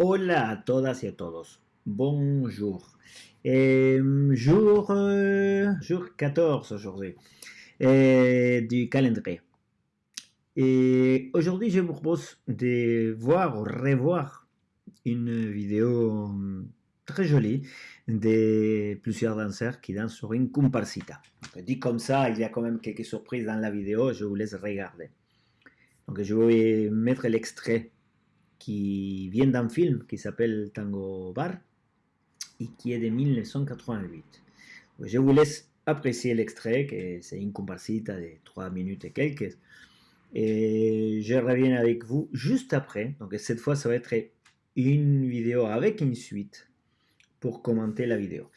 Hola a todas y a todos. Bonjour. Jour, euh, jour 14 aujourd'hui euh, du calendrier. Et aujourd'hui, je vous propose de voir ou revoir une vidéo hum, très jolie de plusieurs danseurs qui dansent sur une comparsita. Dit comme ça, il y a quand même quelques surprises dans la vidéo, je vous laisse regarder. Donc je vais mettre l'extrait qui vient d'un film qui s'appelle Tango Bar et qui est de 1988. Je vous laisse apprécier l'extrait, que c'est une comparsita de 3 minutes et quelques. Et je reviens avec vous juste après. Donc cette fois, ça va être une vidéo avec une suite pour commenter la vidéo.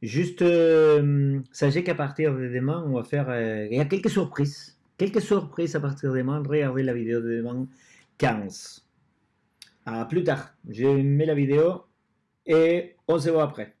Juste, euh, sachez qu'à partir de demain, on va faire... Euh, il y a quelques surprises. Quelques surprises à partir de demain. Regardez la vidéo de demain 15. À plus tard. Je mets la vidéo et on se voit après.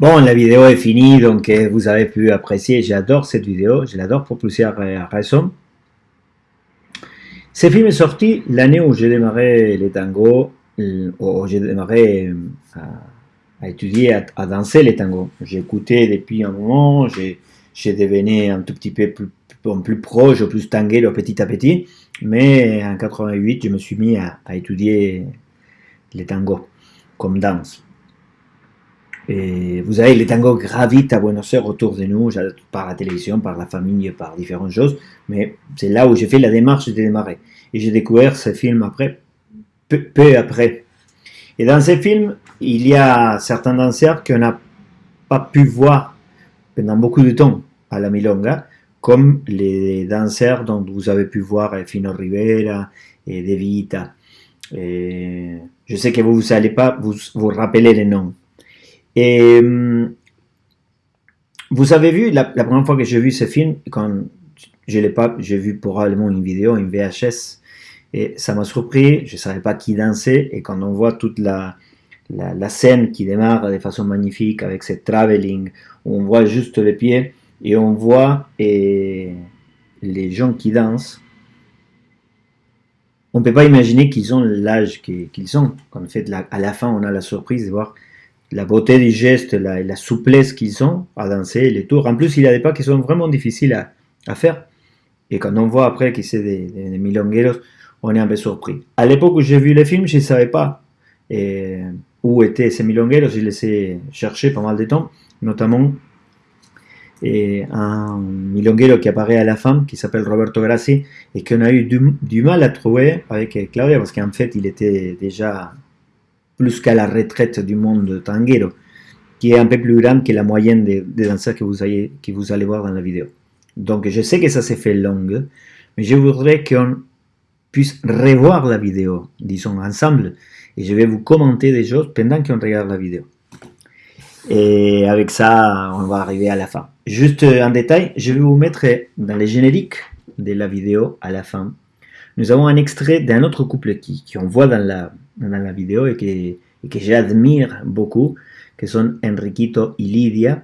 Bon, la vidéo est finie, donc euh, vous avez pu apprécier. J'adore cette vidéo, je l'adore pour plusieurs euh, raisons. Ce film est sorti l'année où j'ai démarré les tangos, euh, où j'ai démarré à, étudier, à, danser les tangos. Écouté depuis un moment, j'ai devenu un tout petit peu plus, plus proche, plus tangué petit à petit. Mais en 88, je me suis mis à, à étudier les tangos comme danse. Vous savez, les tangos gravitent à Buenos Aires autour de nous, par la télévision, par la famille, par différentes choses. Mais c'est là où j'ai fait la démarche de démarrer. Et j'ai découvert ce film après, peu, après. Et dans ce film, il y a certains danseurs qu'on n'a pas pu voir pendant beaucoup de temps à la Milonga, comme les danseurs dont vous avez pu voir Fino Rivera et De Vita. Je sais que vous n'allez pas vous, vous rappeler les noms. Et hum, vous avez vu, la, première fois que j'ai vu ce film, quand je l'ai pas, j'ai vu probablement une vidéo, une VHS, et ça m'a surpris, je ne savais pas qui dansait, et quand on voit toute la, la, scène qui démarre de façon magnifique avec ce travelling, on voit juste les pieds, et on voit et les gens qui dansent, on ne peut pas imaginer qu'ils ont l'âge qu'ils ont. En fait, à la fin, on a la surprise de voir la beauté des gestes, la, souplesse qu'ils ont à danser, les tours. En plus, il y a des pas qui sont vraiment difficiles à, faire. Et quand on voit après que c'est des, des, milongueros, on est un peu surpris. À l'époque où j'ai vu les films, je ne savais pas où étaient ces milongueros. J'ai laissé chercher pas mal de temps, notamment un milonguero qui apparaît à la fin, qui s'appelle Roberto Grassi, et qu'on a eu du, mal à trouver avec Claudia, parce qu'en fait, il était déjà plus qu'à la retraite du monde tanguero, qui est un peu plus grande que la moyenne des, danseurs que vous, allez, que vous allez voir dans la vidéo. Donc, je sais que ça s'est fait long, mais je voudrais qu'on puisse revoir la vidéo, disons, ensemble, et je vais vous commenter des choses pendant qu'on regarde la vidéo. Et avec ça, on va arriver à la fin. Juste en détail, je vais vous mettre dans les génériques de la vidéo à la fin. Nous avons un extrait d'un autre couple qui, qui, on voit dans la, dans la vidéo et que, que j'admire beaucoup, que sont Enriquito et Lydia.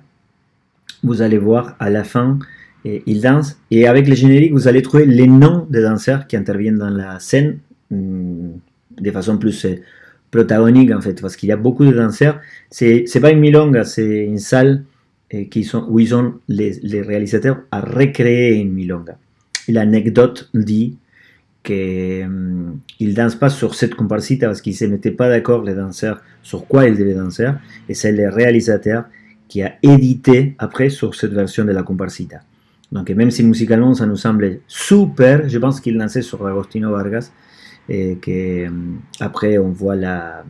Vous allez voir à la fin, ils dansent. Et avec les génériques, vous allez trouver les noms des danseurs qui interviennent dans la scène mm, de façon plus protagonique en fait, parce qu'il y a beaucoup de danseurs. C'est pas une milonga, c'est une salle qui sont, où ils ont les, les, réalisateurs à recréer une milonga. L'anecdote dit qu'ils hum, ne dansent pas sur cette comparsita parce qu'ils ne se mettaient pas d'accord, les danseurs, sur quoi ils devaient danser, et c'est le réalisateur qui a édité après sur cette version de la comparsita. Donc même si musicalement ça nous semble super, je pense qu'il dansait sur Agostino Vargas, et que hum, après on voit la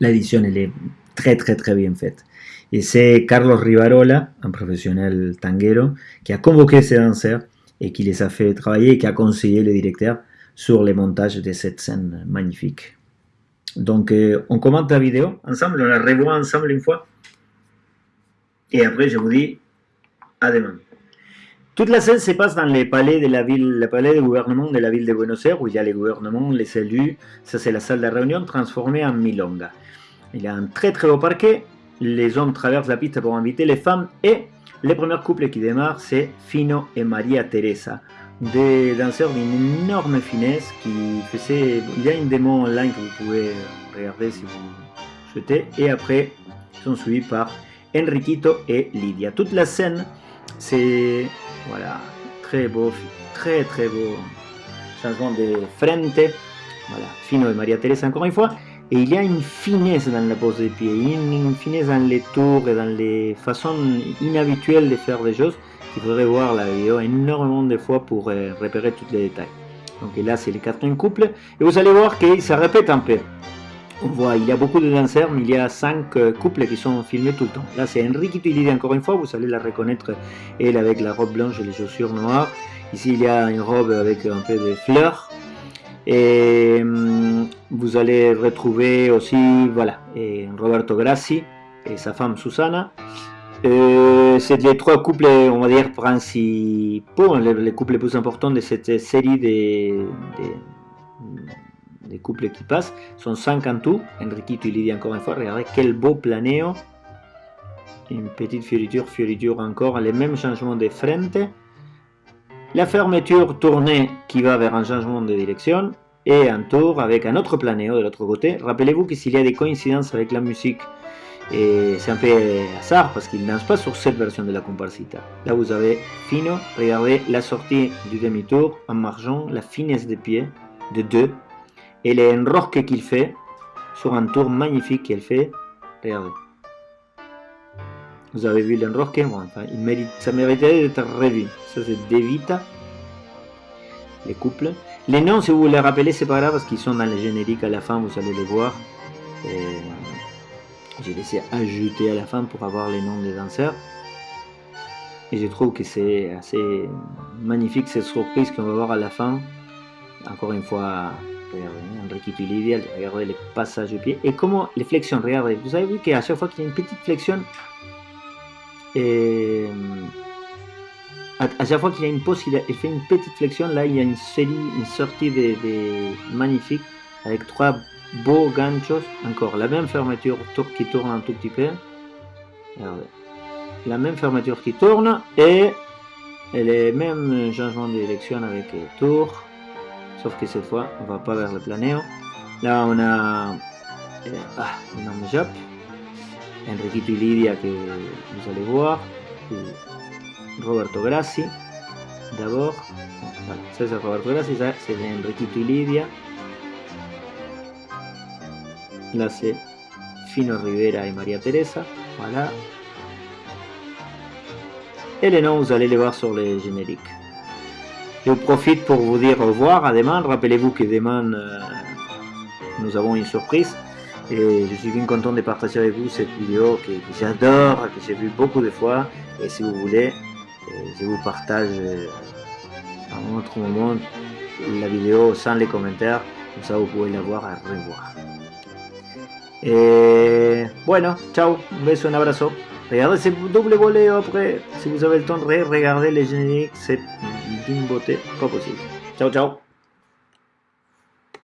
l'édition elle est très très très bien faite. Et c'est Carlos Rivarola, un professionnel tanguero, qui a convoqué ces danseurs et qui les a fait travailler et qui a conseillé le directeur sur les montages de cette scène magnifique. Donc euh, on commente la vidéo ensemble, on la revoit ensemble une fois. Et après je vous dis à demain. Toute la scène se passe dans les palais de la ville, le palais de gouvernement de la ville de Buenos Aires, où il y a les gouvernements, les élus. Ça, c'est la salle de réunion transformée en milonga. Il y a un très très beau parquet. Les hommes traversent la piste pour inviter les femmes. Et le premier couple qui démarre, c'est Fino et Maria Teresa. Des danseurs d'une énorme finesse qui faisaient... Il y a une démo online que vous pouvez regarder si vous souhaitez. Et après, ils sont suivis par Enriquito et Lydia. Toute la scène, c'est voilà, très beau, très très beau changement de frente. Voilà, Fino de Maria Teresa encore une fois. Et il y a une finesse dans la pose des pieds, une, finesse dans les tours et dans les façons inhabituelles de faire des choses qu'il faudrait voir la vidéo énormément de fois pour euh, repérer tous les détails. Donc là c'est le quatrième couple et vous allez voir qu'il se répète un peu. On voit, il y a beaucoup de danseurs, mais il y a cinq euh, couples qui sont filmés tout le temps. Là, c'est Enrique Lydia encore une fois, vous allez la reconnaître, elle avec la robe blanche et les chaussures noires. Ici, il y a une robe avec un peu de fleurs. Et hum, vous allez retrouver aussi, voilà, Roberto Grassi et sa femme Susana. Euh, c'est les trois couples, on va dire, principaux, les, couples les plus importants de cette série de des couples qui passent. Sont 5 en tout. Enriquito et Lydia encore une fois. Regardez quel beau planéo. Une petite fioriture, fioriture encore. Les mêmes changements de frente. La fermeture tournée qui va vers un changement de direction. Et un tour avec un autre planéo de l'autre côté. Rappelez-vous que s'il y a des coïncidences avec la musique, et c'est un peu hasard parce qu'il ne danse pas sur cette version de la comparsita. Là vous avez Fino, regardez la sortie du demi-tour en margeant, la finesse des pieds de deux et les enrosques qu'il fait sur un tour magnifique qu'il fait. Regardez. Vous avez vu l'enrosque bon, il mérite, Ça mériterait d'être revu. Ça, c'est Devita. Les couples. Les noms, si vous les rappelez, c'est pas grave parce qu'ils sont dans les génériques à la fin, vous allez les voir. J'ai laissé ajouter à la fin pour avoir les noms des danseurs. Et je trouve que c'est assez magnifique cette surprise qu'on va voir à la fin. Encore une fois, regardez, Enriquito et regardez les passages de pied. Et comment les flexions, regardez, vous avez vu qu'à chaque fois qu'il y a une petite flexion, et à, chaque fois qu'il y a une pause, il, fait une petite flexion. Là, il y a une série, une sortie de, magnifique avec trois beaux ganchos. Encore la même fermeture qui tourne un tout petit peu. La même fermeture qui tourne et les mêmes changements de direction avec tour sauf que cette fois on va pas vers le planéo là on a euh, ah, job Enriquito y Lidia que vous allez voir Roberto Grassi d'abord c'est Roberto Grassi c'est Enriquito y Lidia là c'est Fino Rivera et Maria Teresa voilà et les noms, vous allez les voir sur les génériques. Je profite pour vous dire au revoir à demain. Rappelez-vous que demain, euh, nous avons une surprise. Et je suis bien content de partager avec vous cette vidéo que, j'adore, que j'ai vu beaucoup de fois. Et si vous voulez, euh, je vous partage euh, à un autre moment la vidéo sans les commentaires. Comme ça, vous pouvez la voir à revoir. Et bueno, ciao, un beso, un abrazo. Regardez ce double volet après. Si vous avez le temps de regarder les génériques, c'est d'une beauté pas possible. Ciao, ciao